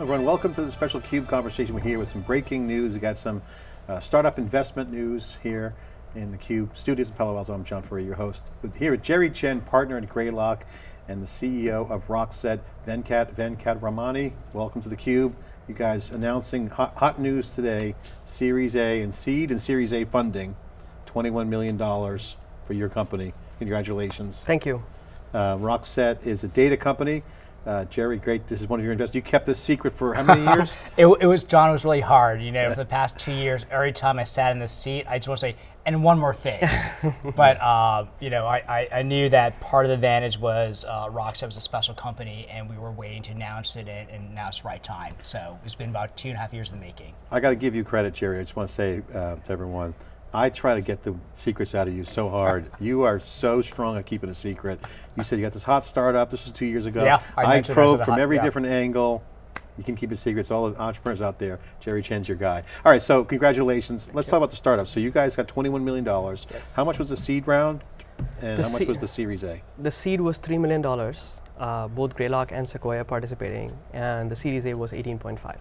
Everyone, welcome to the special CUBE conversation. We're here with some breaking news. We got some uh, startup investment news here in the CUBE studios in Palo Alto. I'm John Furrier, your host. With, here with Jerry Chen, partner at Greylock, and the CEO of Rockset, Venkat Venkataramani. Welcome to the CUBE. You guys announcing hot, hot news today, Series A and seed and Series A funding, $21 million for your company. Congratulations. Thank you. Uh, Rockset is a data company. Uh, Jerry, great, this is one of your investors. You kept this secret for how many years? it, it, was, John, it was really hard. You know, for the past two years, every time I sat in this seat, I just want to say, and one more thing. but, uh, you know, I, I, I, knew that part of the advantage was uh, Rockset was a special company and we were waiting to announce it and now it's the right time. So it's been about two and a half years in the making. I got to give you credit, Jerry. I just want to say uh, to everyone, I try to get the secrets out of you so hard. you are so strong at keeping a secret. You said you got this hot startup, this was two years ago. Yeah, I, I probed from hot, every yeah. different angle. You can keep it secrets, all the entrepreneurs out there, Jerry Chen's your guy. All right, so congratulations. Let's talk about the startup. So you guys got $21 million. Yes. How much was the seed round? And the how much was the Series A? The seed was $3 million. Uh, both Greylock and Sequoia participating, and the Series A was 18.5. All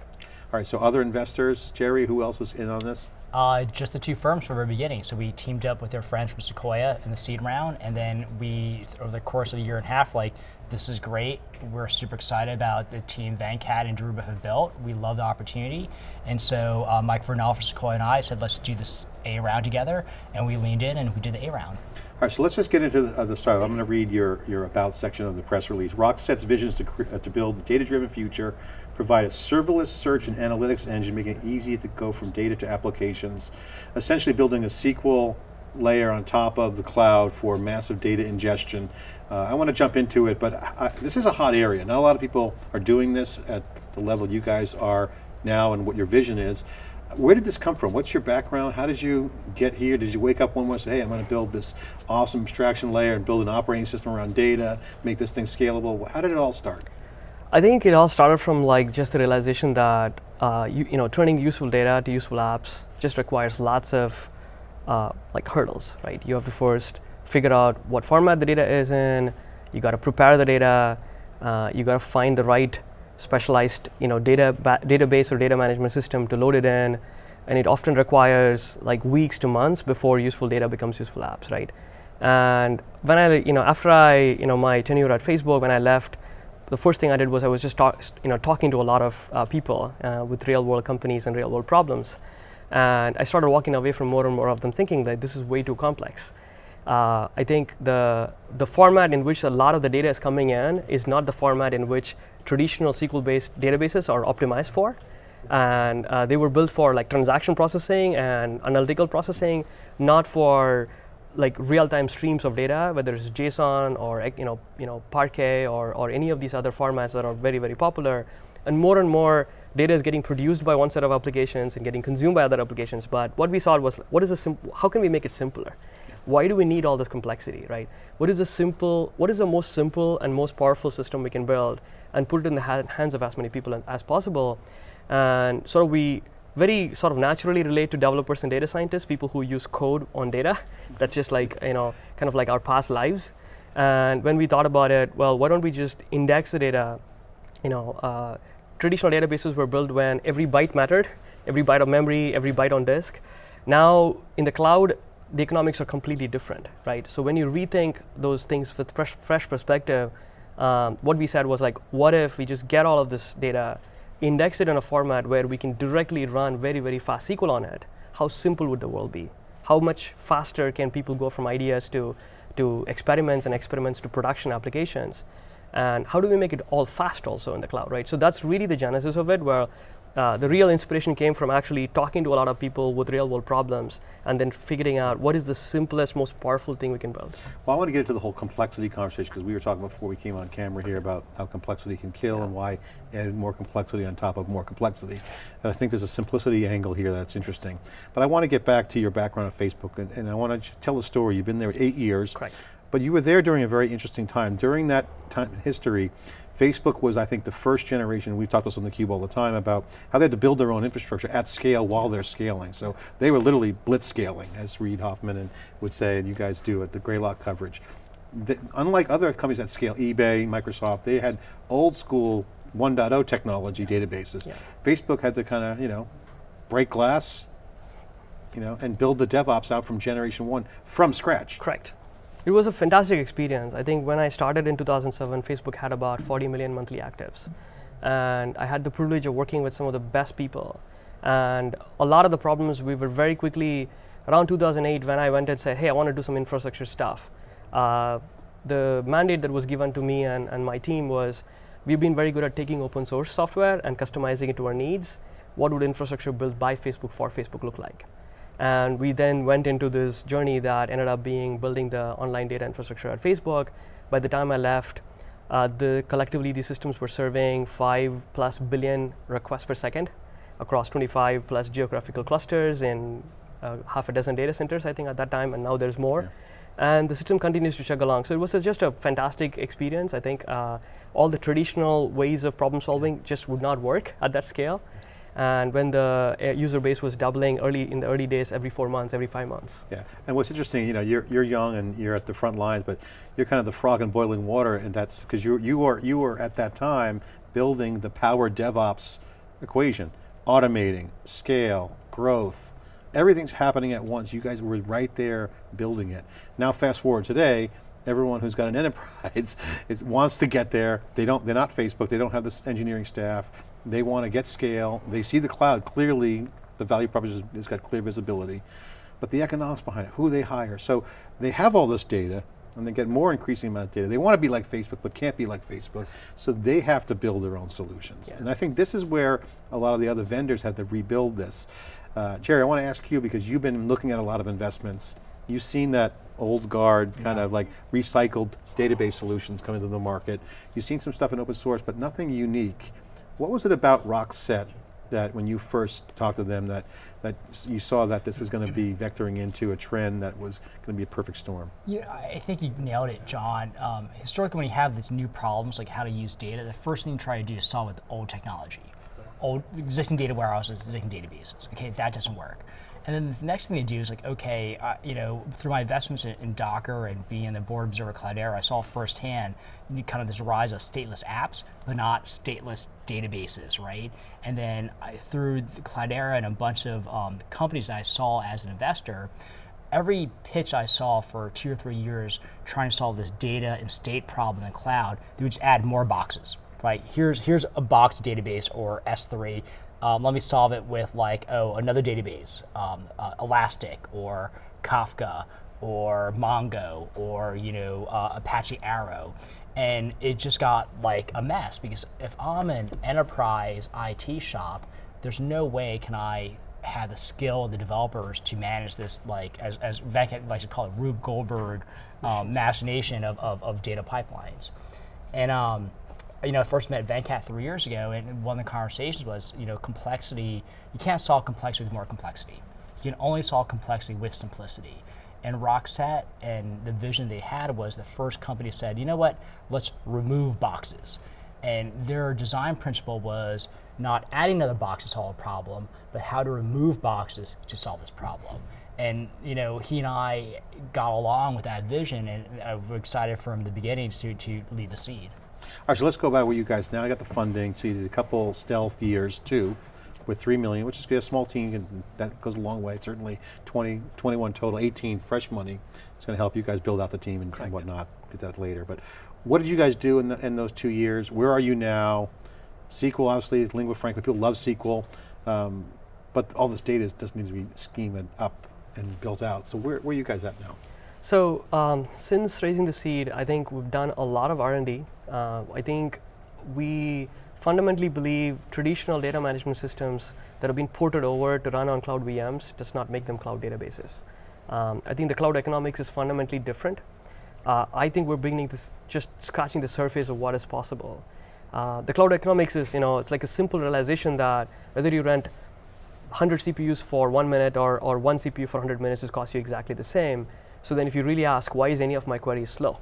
right, so other investors, Jerry, who else was in on this? Uh, just the two firms from the very beginning. So we teamed up with their friends from Sequoia in the seed round, and then we, over the course of a year and a half, like, this is great. We're super excited about the team Venkat and Dhruba have built. We love the opportunity. And so uh, Mike Vernal from Sequoia and I said, let's do this A round together, and we leaned in and we did the A round. All right, so let's just get into the, uh, the start. I'm going to read your, your about section of the press release. Rockset's vision is to, uh, to build a data-driven future provide a serverless search and analytics engine, making it easy to go from data to applications, essentially building a SQL layer on top of the cloud for massive data ingestion. Uh, I want to jump into it, but I, this is a hot area. Not a lot of people are doing this at the level you guys are now and what your vision is. Where did this come from? What's your background? How did you get here? Did you wake up one morning and say, hey, I'm going to build this awesome abstraction layer and build an operating system around data, make this thing scalable? How did it all start? I think it all started from like just the realization that uh, you, you know turning useful data to useful apps just requires lots of uh, like hurdles, right? You have to first figure out what format the data is in. You got to prepare the data. Uh, you got to find the right specialized you know data database or data management system to load it in, and it often requires like weeks to months before useful data becomes useful apps, right? And when I you know after I you know my tenure at Facebook when I left the first thing I did was I was just talk, you know, talking to a lot of uh, people uh, with real world companies and real world problems. And I started walking away from more and more of them thinking that this is way too complex. Uh, I think the, the format in which a lot of the data is coming in is not the format in which traditional SQL-based databases are optimized for. And uh, they were built for like transaction processing and analytical processing, not for like real-time streams of data, whether it's JSON or you know, you know, Parquet or, or any of these other formats that are very, very popular. And more and more data is getting produced by one set of applications and getting consumed by other applications. But what we saw was, what is a how can we make it simpler? Why do we need all this complexity, right? What is the simple, what is the most simple and most powerful system we can build and put it in the ha hands of as many people as possible? And sort of we very sort of naturally relate to developers and data scientists, people who use code on data. That's just like, you know, kind of like our past lives. And when we thought about it, well, why don't we just index the data? You know, uh, traditional databases were built when every byte mattered, every byte of memory, every byte on disk. Now, in the cloud, the economics are completely different, right? So when you rethink those things with fresh, fresh perspective, um, what we said was like, what if we just get all of this data, index it in a format where we can directly run very, very fast SQL on it, how simple would the world be? How much faster can people go from ideas to, to experiments and experiments to production applications? And how do we make it all fast also in the cloud, right? So that's really the genesis of it, where uh, the real inspiration came from actually talking to a lot of people with real world problems and then figuring out what is the simplest, most powerful thing we can build. Well, I want to get into the whole complexity conversation because we were talking before we came on camera here about how complexity can kill yeah. and why add more complexity on top of more complexity. And I think there's a simplicity angle here that's interesting. But I want to get back to your background at Facebook and, and I want to tell the story. You've been there eight years. Correct. But you were there during a very interesting time. During that time history, Facebook was, I think, the first generation, we've talked about this on theCUBE all the time, about how they had to build their own infrastructure at scale while they're scaling. So they were literally blitz scaling, as Reid Hoffman and would say, and you guys do at the Greylock coverage. The, unlike other companies at scale, eBay, Microsoft, they had old school 1.0 technology databases. Yeah. Facebook had to kind of, you know, break glass, you know, and build the DevOps out from generation one from scratch. Correct. It was a fantastic experience. I think when I started in 2007, Facebook had about 40 million monthly actives. And I had the privilege of working with some of the best people. And a lot of the problems we were very quickly, around 2008, when I went and said, hey, I want to do some infrastructure stuff, uh, the mandate that was given to me and, and my team was we've been very good at taking open source software and customizing it to our needs. What would infrastructure built by Facebook for Facebook look like? And we then went into this journey that ended up being building the online data infrastructure at Facebook. By the time I left, uh, the collectively these systems were serving five plus billion requests per second across 25 plus geographical clusters in uh, half a dozen data centers, I think, at that time, and now there's more. Yeah. And the system continues to chug along. So it was just a fantastic experience. I think uh, all the traditional ways of problem solving just would not work at that scale. And when the uh, user base was doubling early in the early days, every four months, every five months. Yeah, and what's interesting, you know, you're, you're young and you're at the front lines, but you're kind of the frog in boiling water, and that's because you, you, are, you were at that time building the power DevOps equation, automating, scale, growth, everything's happening at once. You guys were right there building it. Now fast forward today, everyone who's got an enterprise is, wants to get there. They don't, they're not Facebook, they don't have this engineering staff. They want to get scale. They see the cloud clearly, the value proposition has got clear visibility, but the economics behind it, who they hire. So they have all this data, and they get more increasing amount of data. They want to be like Facebook, but can't be like Facebook. So they have to build their own solutions. And I think this is where a lot of the other vendors have to rebuild this. Uh, Jerry, I want to ask you, because you've been looking at a lot of investments, you've seen that old guard kind of like recycled database solutions coming to the market. You've seen some stuff in open source, but nothing unique. What was it about Rockset that when you first talked to them that, that you saw that this is going to be vectoring into a trend that was going to be a perfect storm? Yeah, I think you nailed it, John. Um, historically, when you have these new problems like how to use data, the first thing you try to do is solve with old technology, old existing data warehouses, existing databases. Okay, that doesn't work. And then the next thing they do is like, okay, uh, you know, through my investments in, in Docker and being in the board observer Cloudera, I saw firsthand kind of this rise of stateless apps, but not stateless databases, right? And then I, through the Cloudera and a bunch of um, companies that I saw as an investor, every pitch I saw for two or three years trying to solve this data and state problem in the cloud, they would just add more boxes. Right? Here's here's a box database or S3. Um, let me solve it with like oh another database, um, uh, Elastic or Kafka or Mongo or you know uh, Apache Arrow, and it just got like a mess because if I'm an enterprise IT shop, there's no way can I have the skill of the developers to manage this, like as, as Venkat likes to call it, Rube Goldberg um, machination of, of, of data pipelines. And um, you know, I first met Venkat three years ago, and one of the conversations was, you know, complexity. You can't solve complexity with more complexity. You can only solve complexity with simplicity. And Rockset and the vision they had was the first company said, you know what, let's remove boxes. And their design principle was not adding another box to solve a problem, but how to remove boxes to solve this problem. And you know, he and I got along with that vision, and uh, I was excited from the beginning to, to lead the seed. All right, so let's go by where you guys now I got the funding. So you did a couple stealth years too, with three million, which is a small team, and that goes a long way. Certainly 20, 21 total, 18 fresh money. It's going to help you guys build out the team and, and whatnot. Get that later. But what did you guys do in, the, in those two years? Where are you now? SQL obviously is lingua franca. People love SQL, um, but all this data is, does need to be schemed up and built out. So where, where are you guys at now? So um, since raising the seed, I think we've done a lot of R&D. Uh, I think we fundamentally believe traditional data management systems that have been ported over to run on cloud VMs does not make them cloud databases. Um, I think the cloud economics is fundamentally different. Uh, I think we're beginning to just scratching the surface of what is possible. Uh, the cloud economics is, you know, it's like a simple realization that whether you rent 100 CPUs for one minute or, or one CPU for 100 minutes is cost you exactly the same. So then if you really ask, why is any of my queries slow,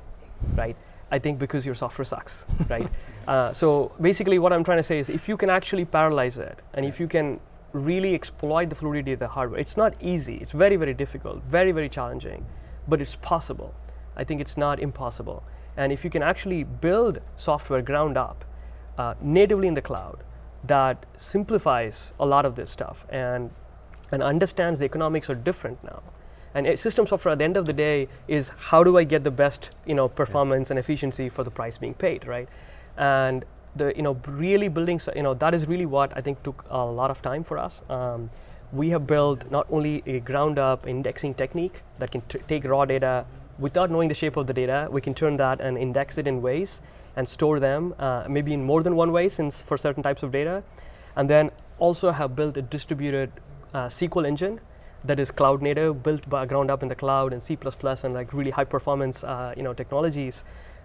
right? I think because your software sucks, right? Uh, so basically what I'm trying to say is if you can actually parallelize it and if you can really exploit the fluidity of the hardware, it's not easy, it's very, very difficult, very, very challenging, but it's possible. I think it's not impossible. And if you can actually build software ground up uh, natively in the cloud that simplifies a lot of this stuff and and understands the economics are different now. And system software at the end of the day is how do I get the best you know performance and efficiency for the price being paid, right? And the you know really building you know that is really what I think took a lot of time for us. Um, we have built not only a ground up indexing technique that can t- take raw data without knowing the shape of the data, we can turn that and index it in ways and store them uh, maybe in more than one way since for certain types of data. And then also have built a distributed uh, SQL engine that is cloud native, built by ground up in the cloud and C++ and like really high performance uh, you know technologies.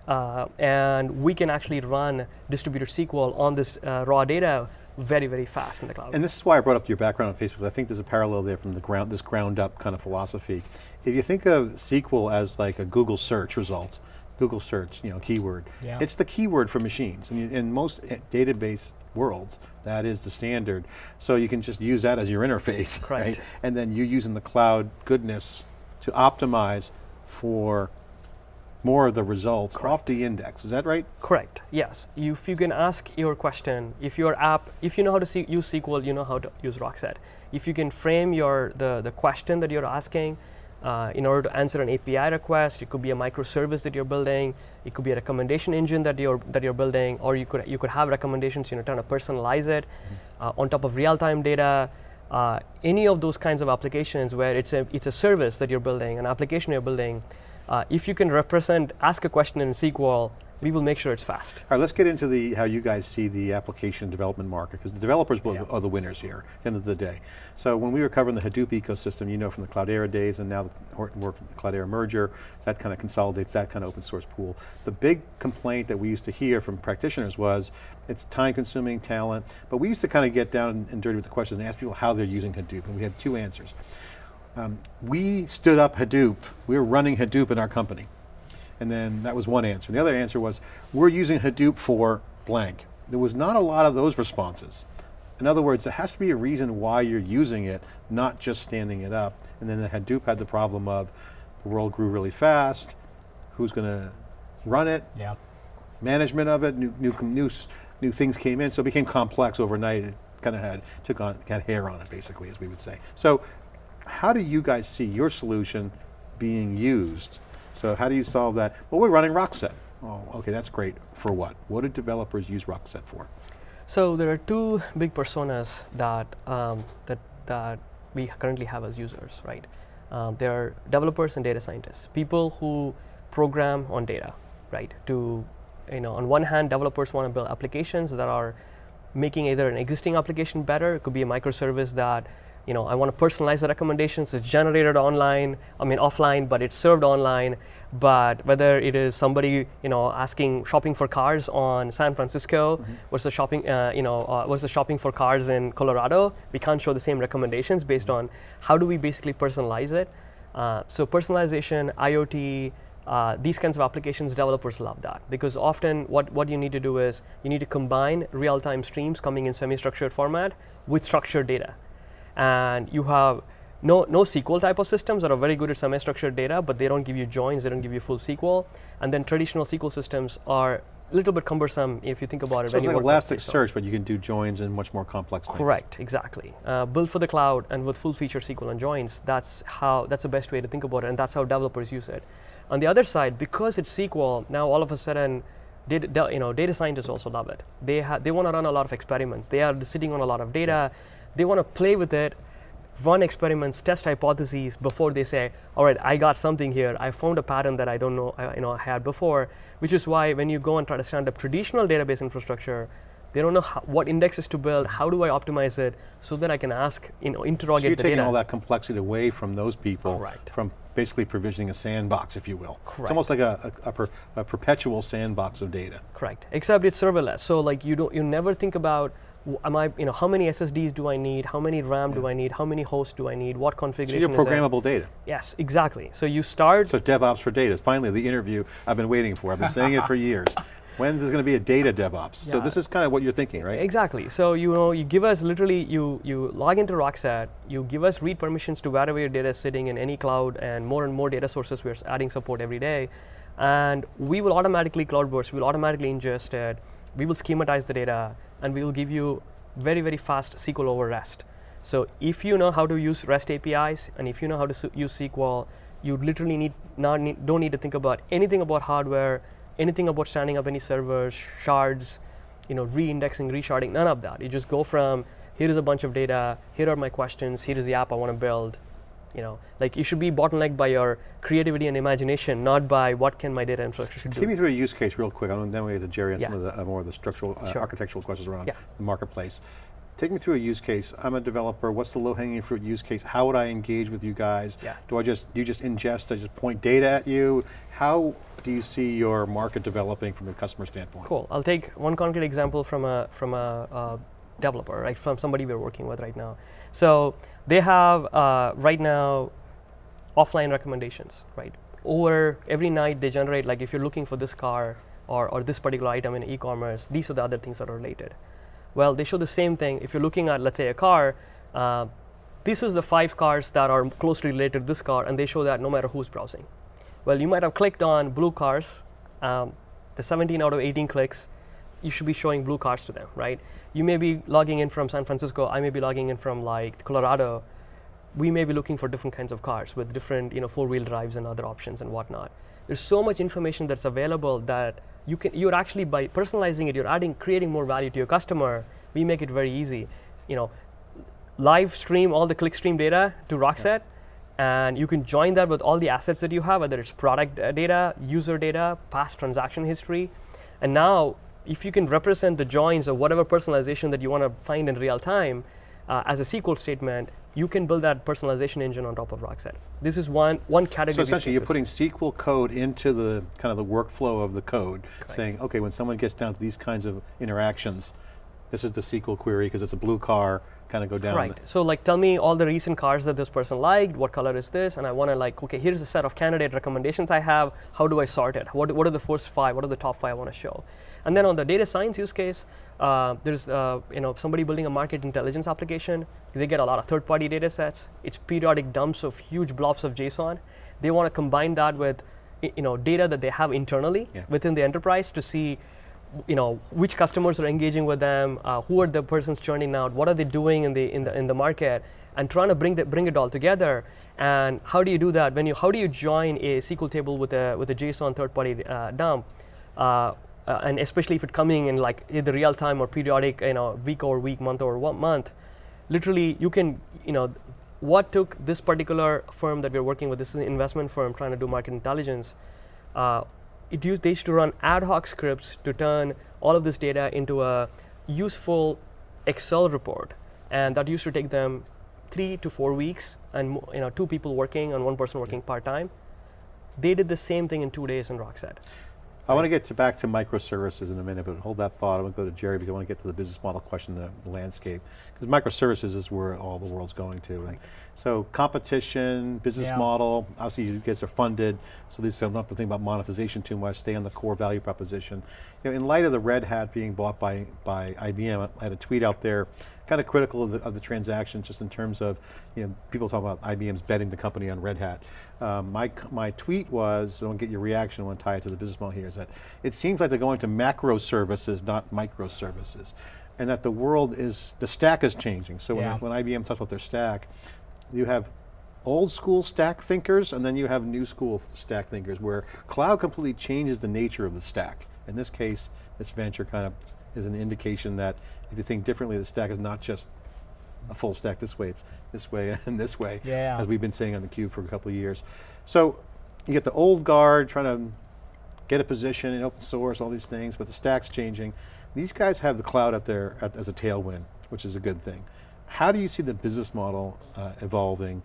Uh, and we can actually run distributed SQL on this uh, raw data very, very fast in the cloud. And this is why I brought up your background on Facebook. I think there's a parallel there from the ground, this ground up kind of philosophy. If you think of SQL as like a Google search result, Google search, you know, keyword, Yeah. it's the keyword for machines. And in most eh, database worlds, that is the standard. So you can just use that as your interface, Correct. right? And then you're using the cloud goodness to optimize for more of the results off the index. Is that right? Correct. Yes. If you can ask your question, if your app, if you know how to see, use SQL, you know how to use Rockset. If you can frame your the the question that you're asking uh, in order to answer an API request, it could be a microservice that you're building. It could be a recommendation engine that you're that you're building, or you could you could have recommendations. You know, trying to personalize it uh, on top of real-time data. Uh, any of those kinds of applications where it's a it's a service that you're building, an application you're building. Uh, if you can represent, ask a question in SQL, we will make sure it's fast. All right, let's get into the how you guys see the application development market because the developers Yeah. are the winners here at the end of the day. So when we were covering the Hadoop ecosystem, you know from the Cloudera days and now the Horton work Cloudera merger, that kind of consolidates that kind of open source pool. The big complaint that we used to hear from practitioners was it's time consuming talent, but we used to kind of get down and dirty with the questions and ask people how they're using Hadoop and we had two answers. Um, we stood up Hadoop, we were running Hadoop in our company. And then that was one answer. The other answer was, we're using Hadoop for blank. There was not a lot of those responses. In other words, there has to be a reason why you're using it, not just standing it up. And then the Hadoop had the problem of, the world grew really fast, who's going to run it, Yeah. management of it, new, new, new, new things came in, so it became complex overnight. It kind of had, took on, had hair on it basically, as we would say. So how do you guys see your solution being used? So how do you solve that? Well, we're running Rockset. Oh, okay, that's great. For what? What do developers use Rockset for? So there are two big personas that um, that that we currently have as users, right? Um, there are developers and data scientists, people who program on data, right? To you know, on one hand, developers want to build applications that are making either an existing application better. It could be a microservice that you know I want to personalize the recommendations. It's generated online, I mean offline, but it's served online. But whether it is somebody you know asking shopping for cars on San Francisco versus shopping uh, you know uh, versus shopping for cars in Colorado, we can't show the same recommendations based on how do we basically personalize it. Uh, so personalization, IoT, uh, these kinds of applications, developers love that because often what, what you need to do is you need to combine real-time streams coming in semi-structured format with structured data. And you have no, no SQL type of systems that are very good at semi-structured data, but they don't give you joins, they don't give you full SQL. And then traditional SQL systems are a little bit cumbersome if you think about it. So it's like work with JSON. Elasticsearch, but you can do joins and much more complex things. Correct, exactly. Uh, built for the cloud and with full feature SQL and joins. That's how. That's the best way to think about it, and that's how developers use it. On the other side, because it's SQL, now all of a sudden, data, you know, data scientists also love it. They they want to run a lot of experiments. They are sitting on a lot of data. They want to play with it, run experiments, test hypotheses before they say, all right, I got something here. I found a pattern that I don't know, I, you know, I had before. Which is why when you go and try to stand up traditional database infrastructure, they don't know how, what indexes to build. How do I optimize it so that I can ask, you know, So interrogate you're taking data. all that complexity away from those people, Correct. from basically provisioning a sandbox, if you will. It's almost like a, a, a, per, a perpetual sandbox of data. Correct. Except it's serverless. So like you don't, you never think about, am I, you know, how many SSDs do I need? How many RAM do I need? How many hosts do I need? What So configuration you're is it? programmable data. Yes, exactly. So you start. So DevOps for data is finally the interview I've been waiting for. I've been saying it for years. When's there going to be a data DevOps? So this is kind of what you're thinking, right? Exactly. So you know, you give us literally, you you log into Rockset, you give us read permissions to wherever your data is sitting in any cloud, and more and more data sources we're adding support every day, and we will automatically cloud burst. We'll automatically ingest it, we will schematize the data, and we will give you very, very fast SQL over REST. So if you know how to use REST APIs, and if you know how to use SQL, you literally need not need, don't need to think about anything about hardware, anything about standing up any servers, shards, you know, re-indexing, resharding, none of that. You just go from here is a bunch of data, here are my questions, here is the app I want to build. You know, like you should be bottlenecked by your creativity and imagination, not by what can my data infrastructure Take do. me through a use case real quick, and then we get to Jerry on some of the uh, more of the structural, uh, Sure. architectural questions around Yeah. the marketplace. Take me through a use case. I'm a developer. What's the low-hanging fruit use case? How would I engage with you guys? Yeah. Do I just do you just ingest? I just point data at you? How do you see your market developing from a customer standpoint? Cool. I'll take one concrete example from a from a uh, developer, right? From somebody we're working with right now. So they have uh, right now offline recommendations, right? Over every night they generate like if you're looking for this car or, or this particular item in e-commerce, these are the other things that are related. Well, they show the same thing. If you're looking at let's say a car, uh, this is the five cars that are closely related to this car, and they show that no matter who's browsing. Well, you might have clicked on blue cars. Um, the 17 out of 18 clicks, you should be showing blue cars to them, right? You may be logging in from San Francisco. I may be logging in from like Colorado. We may be looking for different kinds of cars with different, you know, four-wheel drives and other options and whatnot. There's so much information that's available that you can. You're actually by personalizing it, you're adding, creating more value to your customer. We make it very easy. You know, live stream all the clickstream data to Rockset, and you can join that with all the assets that you have, whether it's product uh, data, user data, past transaction history. And now, if you can represent the joins or whatever personalization that you want to find in real time uh, as a SQL statement, you can build that personalization engine on top of Rockset. This is one, one category. So essentially, you're putting SQL code into the kind of the workflow of the code, saying, okay, when someone gets down to these kinds of interactions, this is the SQL query because it's a blue car. Kind of go down. Right. So like tell me all the recent cars that this person liked, what color is this, and I want to like, okay, here's a set of candidate recommendations I have, how do I sort it? What, what are the first five, what are the top five I want to show? And then on the data science use case, uh, there's uh, you know somebody building a market intelligence application. They get a lot of third-party data sets. It's periodic dumps of huge blobs of JSON. They want to combine that with you know data that they have internally Yeah. within the enterprise to see you know which customers are engaging with them, uh, who are the persons churning out, what are they doing in the in the in the market, and trying to bring the, bring it all together. And how do you do that? When you how do you join a SQL table with a with a JSON third-party uh, dump? Uh, and especially if it's coming in like either real time or periodic, you know, week over week, month over one month, literally you can, you know, what took this particular firm that we're working with, this is an investment firm trying to do market intelligence, uh, it used, they used to run ad hoc scripts to turn all of this data into a useful Excel report. And that used to take them three to four weeks and you know, two people working and one person working part-time. They did the same thing in two days in Rockset. I want to get to back to microservices in a minute, but hold that thought. I'm going to go to Jerry because I want to get to the business model question, the landscape. Because microservices is where all the world's going to. And so competition, business Yeah. model, obviously you guys are funded, so this don't have to think about monetization too much, stay on the core value proposition. You know, in light of the Red Hat being bought by, by IBM, I had a tweet out there, kind of critical of the, of the transaction, just in terms of, you know, people talk about IBM's betting the company on Red Hat. Um, my, my tweet was, I want to get your reaction, I want to tie it to the business model here, is that it seems like they're going to macro services, not microservices. And that the world is, the stack is changing. So Yeah. when, when IBM talks about their stack, you have old school stack thinkers and then you have new school stack thinkers where cloud completely changes the nature of the stack. In this case, this venture kind of is an indication that if you think differently, the stack is not just a full stack this way, it's this way and this way, Yeah. as we've been saying on theCUBE for a couple of years. So you get the old guard trying to get a position in open source, all these things, but the stack's changing. These guys have the cloud out there at, as a tailwind, which is a good thing. How do you see the business model uh, evolving?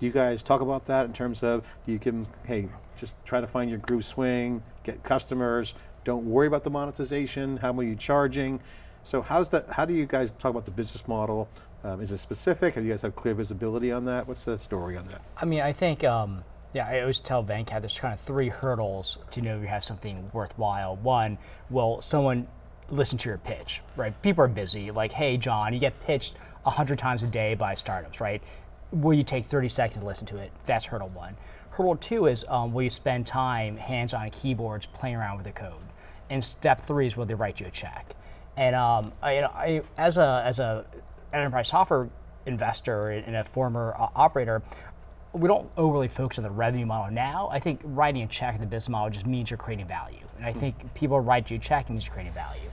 Do you guys talk about that in terms of, do you give them, hey, just try to find your groove swing, get customers, don't worry about the monetization, how are you charging? So how's that, how do you guys talk about the business model? Um, is it specific? Do you guys have clear visibility on that? What's the story on that? I mean, I think, um, yeah, I always tell Venkat there's kind of three hurdles to know you have something worthwhile. One, will someone listen to your pitch, right? People are busy. Like, hey, John, you get pitched 100 times a day by startups, right? Will you take 30 seconds to listen to it? That's hurdle one. Hurdle two is um, will you spend time hands on keyboards playing around with the code? And step three is where they write you a check. And um, I, you know, I, as a as a enterprise software investor and a former uh, operator, we don't overly focus on the revenue model now. I think writing a check in the business model just means you're creating value, and I think people write you a check means you're creating value.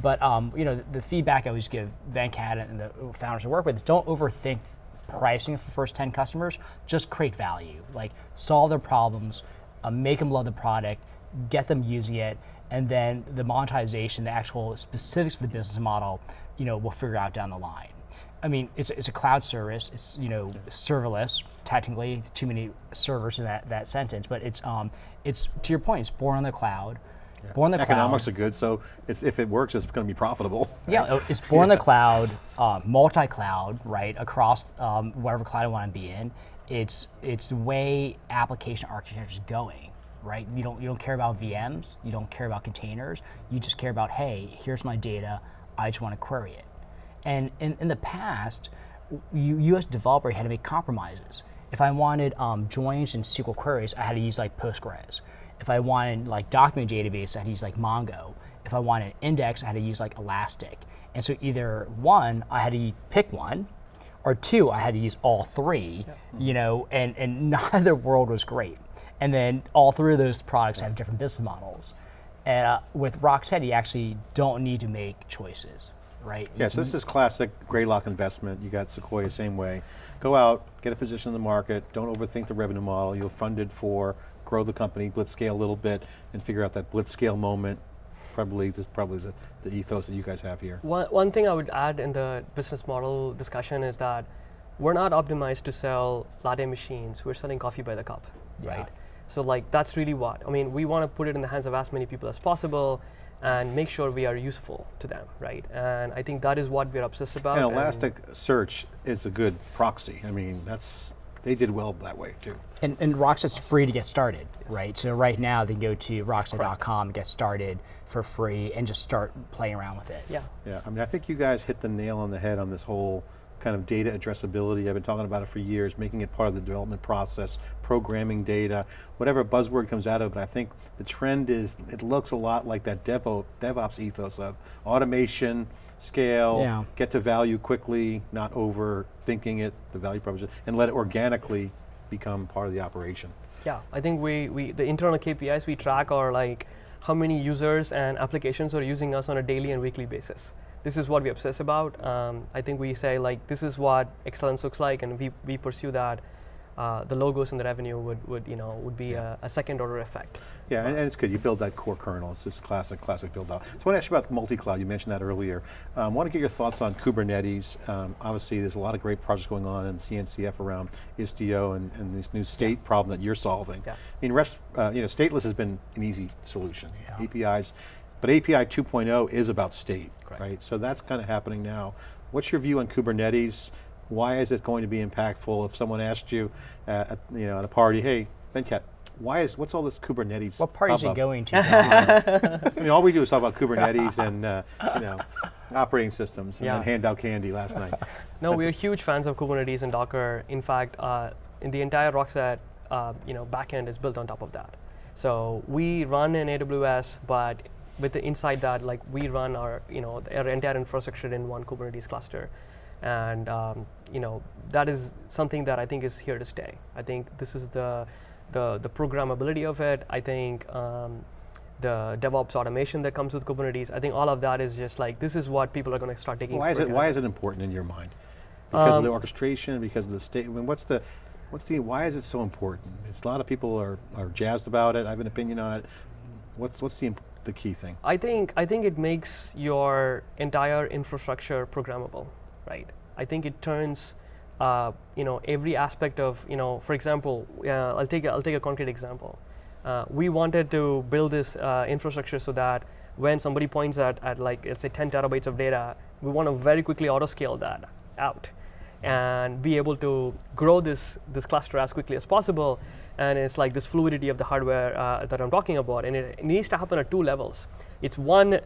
But um, you know, the, the feedback I always give Venkat and the founders I work with is don't overthink pricing for the first 10 customers. Just create value, like solve their problems, uh, make them love the product, get them using it, and then the monetization, the actual specifics of the business model, you know, we'll figure out down the line. I mean, it's, it's a cloud service. It's you know serverless. Technically, too many servers in that, that sentence, but it's um, it's to your point. It's born on the cloud. Born the Economics cloud. are good, so it's, if it works, it's going to be profitable. Yeah, it's born in the cloud, uh, multi-cloud, right across um, whatever cloud I want to be in. It's it's the way application architecture is going, right? You don't you don't care about VMs, you don't care about containers, you just care about hey, here's my data, I just want to query it. And in, in the past, you, you as a developer had to make compromises. If I wanted um, joins and SQL queries, I had to use like Postgres. If I wanted like document database, I had to use like Mongo. If I wanted index, I had to use like Elastic. And so either one, I had to pick one, or two, I had to use all three, you know, and, and neither world was great. And then all three of those products have different business models. And uh, with Rockset, you actually don't need to make choices, right? Yeah, so this is classic Greylock investment. You got Sequoia same way. Go out, get a position in the market, don't overthink the revenue model. You'll fund it for, grow the company, blitz scale a little bit, and figure out that blitz scale moment. Probably, this probably the, the ethos that you guys have here. One, one thing I would add in the business model discussion is that we're not optimized to sell latte machines. We're selling coffee by the cup, Yeah. right? So like that's really what I mean. We want to put it in the hands of as many people as possible, and make sure we are useful to them, right? And I think that is what we're obsessed about. And and- Elasticsearch is a good proxy. I mean, that's, they did well that way too. And, and Rockset's free to get started, right? So right now they can go to rockset.com, get started for free, and just start playing around with it. yeah. Yeah, I mean, I think you guys hit the nail on the head on this whole kind of data addressability. I've been talking about it for years, making it part of the development process, programming data, whatever buzzword comes out of it. But I think the trend is, it looks a lot like that Devo, DevOps ethos of automation, scale, Yeah. get to value quickly, not overthinking it, the value proposition, and let it organically become part of the operation. Yeah, I think we, we the internal KPIs we track are like how many users and applications are using us on a daily and weekly basis. This is what we obsess about. Um, I think we say like this is what excellence looks like, and we, we pursue that. Uh, the logos and the revenue would, would you know would be a, a second order effect. Yeah, and, and it's good. You build that core kernel. It's just classic, classic build out. So I want to ask you about multi-cloud. You mentioned that earlier. I um, want to get your thoughts on Kubernetes. Um, obviously, there's a lot of great projects going on in CNCF around Istio and, and this new state problem that you're solving. Yeah. I mean, rest, uh, you know, stateless has been an easy solution. Yeah. APIs, but API 2.0 is about state, Correct. right? So that's kind of happening now. What's your view on Kubernetes? Why is it going to be impactful? If someone asked you, at, you know, at a party, hey, Venkat, why is what's all this Kubernetes? What party is it going to? I mean, all we do is talk about Kubernetes and uh, you know operating systems and Yeah. then hand out candy last night. No, we are huge fans of Kubernetes and Docker. In fact, uh, in the entire Rockset, uh, you know, backend is built on top of that. So we run in AWS, but with the inside that, like we run our, you know, our entire infrastructure in one Kubernetes cluster, and um, you know, that is something that I think is here to stay. I think this is the the, the programmability of it. I think. Um, the DevOps automation that comes with Kubernetes, I think all of that is just like this is what people are going to start taking. Why is it Why is it important in your mind? Because of the Um, orchestration, because of the state. I mean, what's the what's the why is it so important? It's a lot of people are, are jazzed about it. I have an opinion on it. What's what's the the key thing? I think I think it makes your entire infrastructure programmable, right? I think it turns, uh, you know, every aspect of, you know, for example, uh, I'll take a, I'll take a concrete example. Uh, we wanted to build this uh, infrastructure so that when somebody points at, at like let's say 10 terabytes of data, we want to very quickly auto scale that out and be able to grow this this cluster as quickly as possible. And it's like this fluidity of the hardware uh, that I'm talking about, and it, needs to happen at two levels. It's one,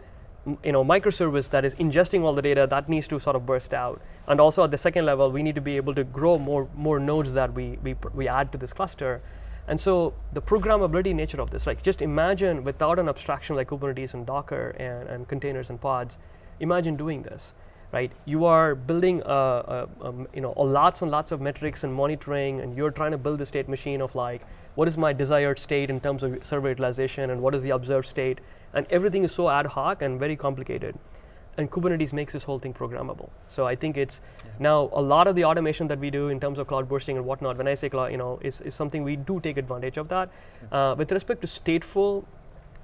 you know, microservice that is ingesting all the data that needs to sort of burst out, and also at the second level, we need to be able to grow more more nodes that we we, we add to this cluster. And so the programmability nature of this, like just imagine without an abstraction like Kubernetes and Docker and, and containers and pods, imagine doing this, right? You are building a, a, a, you know a lots and lots of metrics and monitoring, and you're trying to build the state machine of like what is my desired state in terms of server utilization and what is the observed state, and everything is so ad hoc and very complicated and Kubernetes makes this whole thing programmable. So I think it's yeah. now a lot of the automation that we do in terms of cloud bursting and whatnot. When I say cloud, you know, is, is something we do take advantage of that. Yeah. Uh, with respect to stateful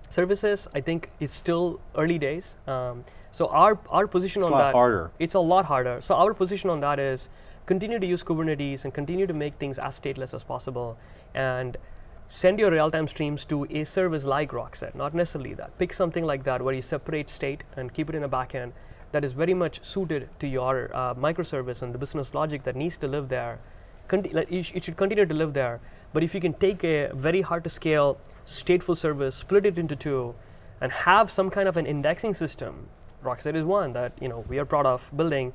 services, I think it's still early days. Um, so our our position it's on that harder. It's a lot harder. So our position on that is continue to use Kubernetes and continue to make things as stateless as possible and send your real-time streams to a service like Rockset, not necessarily that. Pick something like that where you separate state and keep it in a backend that is very much suited to your uh, microservice and the business logic that needs to live there. Conti it should continue to live there. But if you can take a very hard to scale stateful service, split it into two, and have some kind of an indexing system, Rockset is one that you know we are proud of building,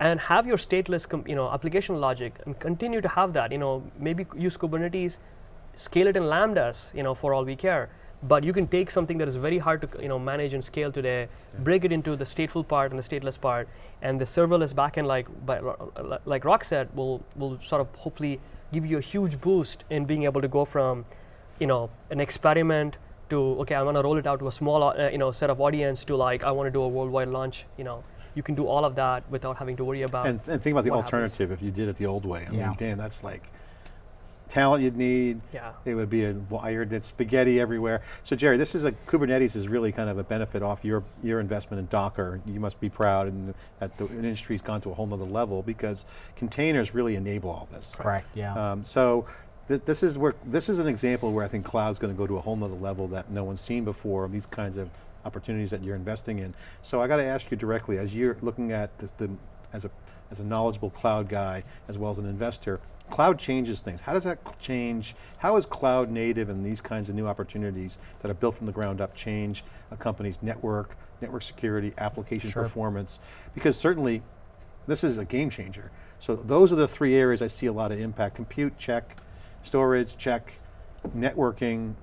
and have your stateless you know application logic and continue to have that. You know maybe use Kubernetes scale it in lambdas, you know, for all we care. But you can take something that is very hard to you know manage and scale today, yeah. break it into the stateful part and the stateless part, and the serverless backend like by, like Rockset will will sort of hopefully give you a huge boost in being able to go from, you know, an experiment to okay, I want to roll it out to a small uh, you know set of audience to like I want to do a worldwide launch, you know. You can do all of that without having to worry about. And, and think about the alternative happens. if you did it the old way. I yeah. mean, Dan, that's like talent you'd need. Yeah. It would be a wired, it's spaghetti everywhere. So Jerry, this is a, Kubernetes is really kind of a benefit off your, your investment in Docker. You must be proud and that the industry's gone to a whole nother level because containers really enable all this. Correct, yeah. Um, so th this is where, this is an example where I think cloud's going to go to a whole nother level that no one's seen before, these kinds of opportunities that you're investing in. So I got to ask you directly, as you're looking at the, the as a as a knowledgeable cloud guy, as well as an investor, cloud changes things. How does that change, how is cloud native and these kinds of new opportunities that are built from the ground up change a company's network, network security, application sure. performance? Because certainly, this is a game changer. So those are the three areas I see a lot of impact. Compute, check. Storage, check. Networking.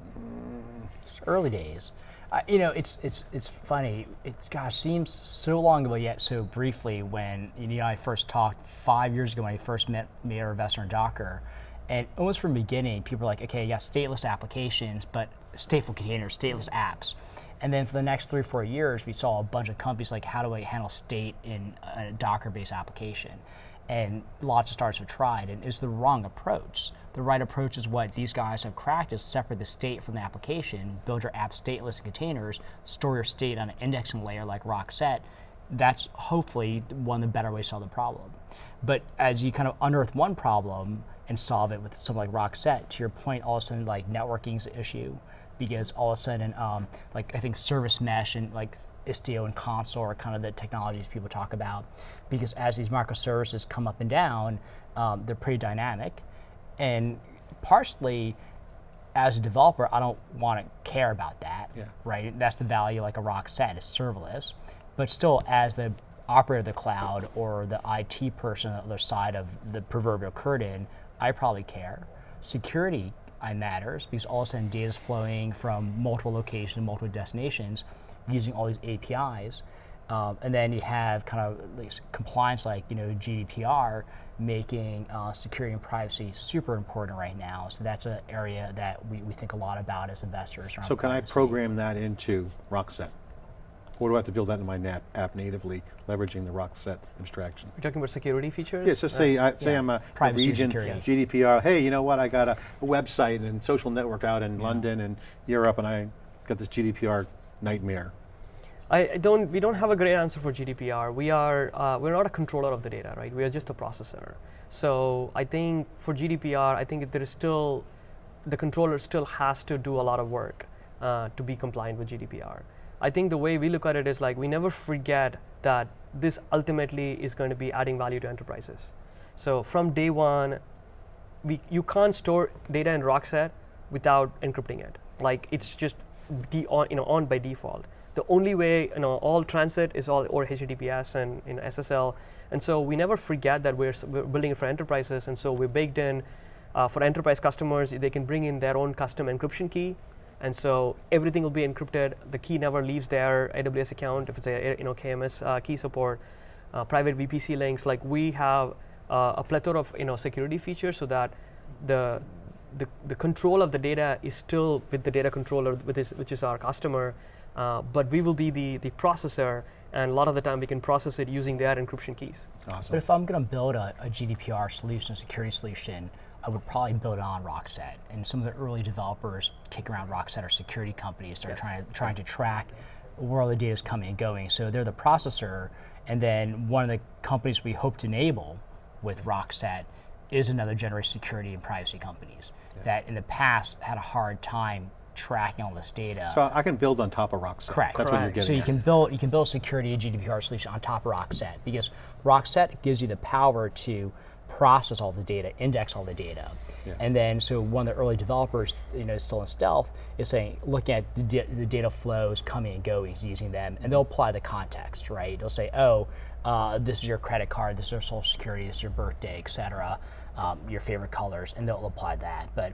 It's early days. Uh, you know, it's it's it's funny. It gosh seems so long ago yet so briefly when you know I first talked five years ago when I first met made our investor in Docker, and almost from the beginning people were like, okay, yeah, stateless applications, but stateful containers, stateless apps, and then for the next three or four years we saw a bunch of companies like, how do I handle state in a Docker-based application, and lots of startups have tried, and it's the wrong approach the right approach is what these guys have cracked is separate the state from the application, build your app stateless in containers, store your state on an indexing layer like Rockset. That's hopefully one of the better ways to solve the problem. But as you kind of unearth one problem and solve it with something like Rockset, to your point, all of a sudden like networking is an issue because all of a sudden, um, like I think service mesh and like Istio and Consul are kind of the technologies people talk about because as these microservices come up and down, um, they're pretty dynamic and partially as a developer, I don't want to care about that, yeah. right? That's the value like a Rockset is serverless. But still, as the operator of the cloud or the IT person on the other side of the proverbial curtain, I probably care. Security I matters because all of a sudden data is flowing from multiple locations, multiple destinations, using all these APIs. Um, and then you have kind of compliance like you know GDPR making uh, security and privacy super important right now. So that's an area that we, we think a lot about as investors. So can privacy. I program that into Rockset? Or do I have to build that in my nap app natively, leveraging the Rockset abstraction? You're talking about security features? Yeah, so say, I, say yeah. I'm a, a region, GDPR, hey, you know what, I got a, a website and social network out in yeah. London and Europe and I got this GDPR nightmare. I don't, we don't have a great answer for GDPR. We are, uh, we're not a controller of the data, right? We are just a processor. So I think for GDPR, I think there is still, the controller still has to do a lot of work uh, to be compliant with GDPR. I think the way we look at it is like we never forget that this ultimately is going to be adding value to enterprises. So from day one, we, you can't store data in Rockset without encrypting it. Like it's just de on, you know, on by default the only way, you know, all transit is all or HTTPS and you know, SSL. And so we never forget that we're, we're building it for enterprises. And so we're baked in Uh, for enterprise customers, they can bring in their own custom encryption key, and so everything will be encrypted. The key never leaves their AWS account if it's a you know KMS uh, key support, uh, private VPC links. Like we have uh, a plethora of you know security features so that the the, the control of the data is still with the data controller, which is, which is our customer, uh, but we will be the, the processor, and a lot of the time we can process it using their encryption keys. Awesome. But if I'm going to build a, a GDPR solution, security solution, I would probably build it on Rockset. And some of the early developers kick around Rockset are security companies. They're Yes. trying to trying to track where all the data is coming and going. So they're the processor, and then one of the companies we hope to enable with Rockset is another generation security and privacy companies that in the past had a hard time tracking all this data. So I can build on top of Rockset. Correct. That's what you're Correct. getting So you can build you can build security and GDPR solution on top of Rockset because Rockset gives you the power to process all the data, index all the data, Yeah. and then so one of the early developers, you know, still in stealth, is saying looking at the, the data flows coming and going, using them, and they'll apply the context, right? They'll say, oh, uh, this is your credit card, this is your social security, this is your birthday, et cetera, um, your favorite colors, and they'll apply that. But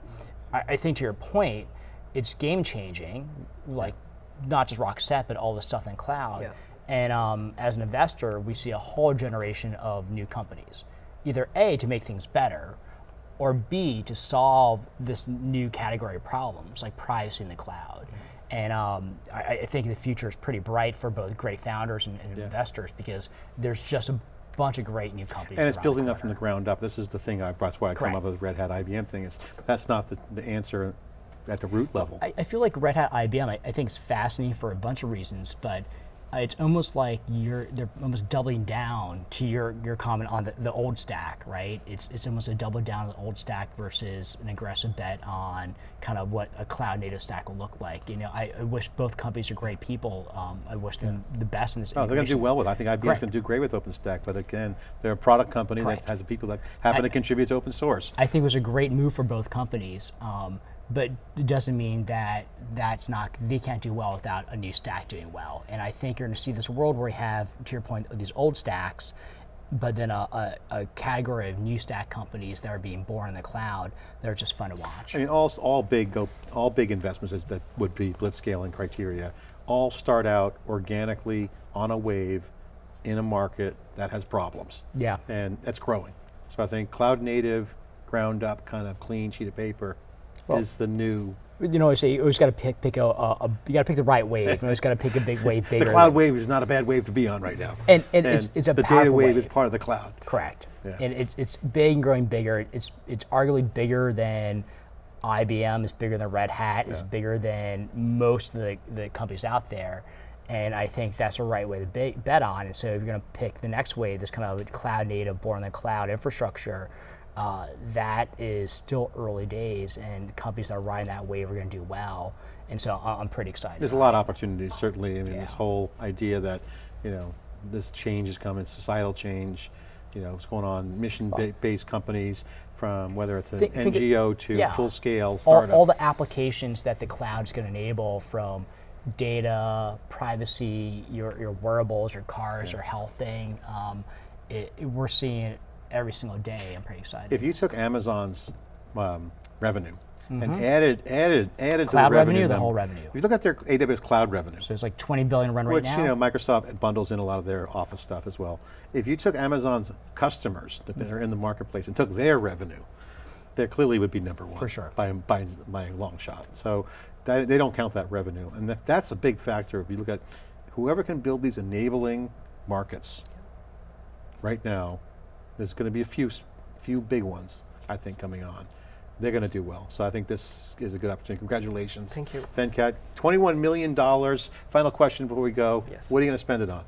I, I think to your point, it's game changing, like not just Rockset, but all the stuff in cloud. Yeah. And um, as an investor, we see a whole generation of new companies, either A, to make things better, or B, to solve this new category of problems like privacy in the cloud. And um, I, I think the future is pretty bright for both great founders and, and investors because there's just a bunch of great new companies. And it's building up from the ground up. This is the thing I, that's why I come up with the Red Hat IBM thing. Is that's not the, the answer at the root level. I, I feel like Red Hat IBM. I, I think is fascinating for a bunch of reasons, but it's almost like you're they're almost doubling down to your your comment on the, the old stack, right? It's it's almost a double down on the old stack versus an aggressive bet on kind of what a cloud native stack will look like. You know, I, I wish both companies are great people. Um, I wish them the best in this. No, Oh, they're going to do well with. it. I think IBM's going to do great with OpenStack. But again, they're a product company Correct. that has people that happen I- to contribute to open source. I think it was a great move for both companies, um, but it doesn't mean that that's not they can't do well without a new stack doing well. And I think you're going to see this world where we have, to your point, these old stacks, but then a, a, a category of new stack companies that are being born in the cloud that are just fun to watch. I mean, all all big go all big investments that would be blitzscale and criteria all start out organically on a wave in a market that has problems. Yeah. and that's growing. So I think cloud native, ground up, kind of clean sheet of paper is the new. You know, I say you always got to pick pick a, a, a you got to pick the right wave. You always got to pick a big wave bigger. The cloud wave is not a bad wave to be on right now. And- and it's- it's a the data powerful wave is part of the cloud. Correct. Yeah. And it's it's big and growing bigger. It's it's arguably bigger than IBM. It's bigger than Red Hat. It's Yeah. bigger than most of the, the companies out there. And I think that's the right way to be, bet on. And so if you're going to pick the next wave, this kind of cloud native, born in the cloud infrastructure, uh, that is still early days, and companies that are riding that wave are going to do well. And so I'm pretty excited. There's a lot of opportunities, certainly. I mean, this whole idea that, you know, this change is coming, societal change, you know, what's going on, mission-based companies, from whether it's an Think- think it- NGO to yeah. full-scale all, startup. all the applications that the cloud's going to enable from data, privacy, your, your wearables, your cars, your health thing. Um, it, we're seeing every single day. I'm pretty excited. if you took Amazon's um, revenue and added added added to Mm-hmm. The revenue or the whole revenue? If you look at their AWS cloud revenue, so it's like 20 billion run right which now. you know Microsoft bundles in a lot of their Office stuff as well. If you took Amazon's customers that are in the marketplace and took their revenue, they clearly would be number one For sure. by by by a long shot. So that, they don't count that revenue, and that, that's a big factor. If you look at whoever can build these enabling markets, right now, there's going to be a few few big ones I think coming on. They're going to do well. So I think this is a good opportunity. Congratulations. Thank you. Venkat. $21 million. Final question before we go. Yes. What are you going to spend it on?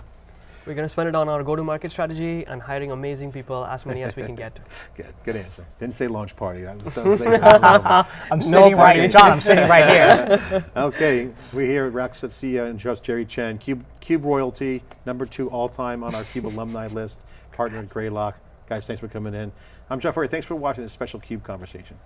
We're going to spend it on our go-to-market strategy and hiring amazing people, as many as we can get. Good, good answer. Didn't say launch party. That was, that. I'm sitting right here, John. I'm sitting right here. okay, we're here at Rockset CEO and host Jerry Chen. Cube, Cube Royalty, number two all time on our Cube alumni list, partner at Greylock. Guys, thanks for coming in. I'm Jeff Furrier. Thanks for watching this special Cube conversation.